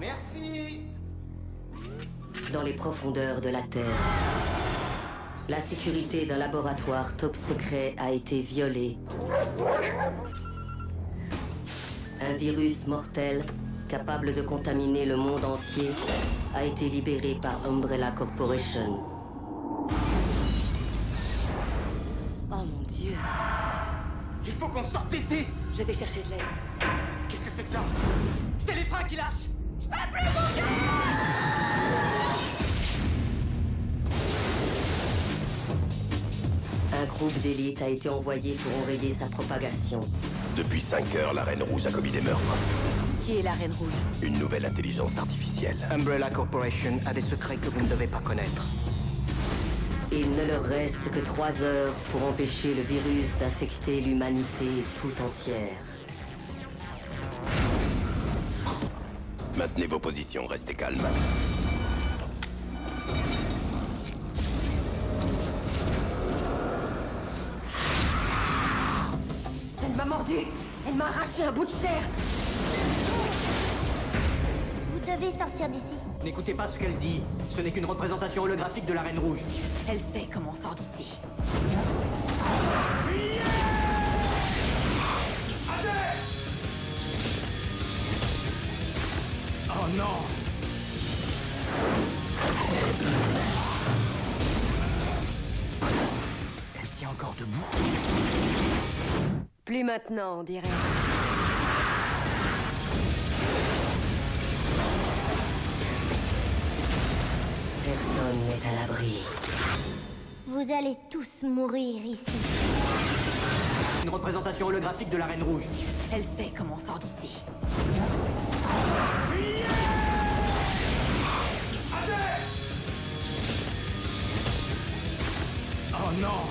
Merci Dans les profondeurs de la Terre, la sécurité d'un laboratoire top secret a été violée. Un virus mortel, capable de contaminer le monde entier, a été libéré par Umbrella Corporation. Oh mon dieu. Il faut qu'on sorte d'ici Je vais chercher de l'aide. Qu'est-ce que c'est que ça? C'est les freins qui lâchent Un groupe d'élite a été envoyé pour enrayer sa propagation. Depuis 5 heures, la Reine Rouge a commis des meurtres. Qui est la Reine Rouge Une nouvelle intelligence artificielle. Umbrella Corporation a des secrets que vous ne devez pas connaître. Il ne leur reste que trois heures pour empêcher le virus d'infecter l'humanité tout entière. Maintenez vos positions, restez calmes. Elle m'a mordu Elle m'a arraché un bout de chair Vous devez sortir d'ici. N'écoutez pas ce qu'elle dit. Ce n'est qu'une représentation holographique de la Reine Rouge. Elle sait comment on sort d'ici. Non Elle tient encore debout. Plus maintenant, on dirait. Personne n'est à l'abri. Vous allez tous mourir ici. Une représentation holographique de la Reine Rouge. Elle sait comment on sort d'ici. Oh non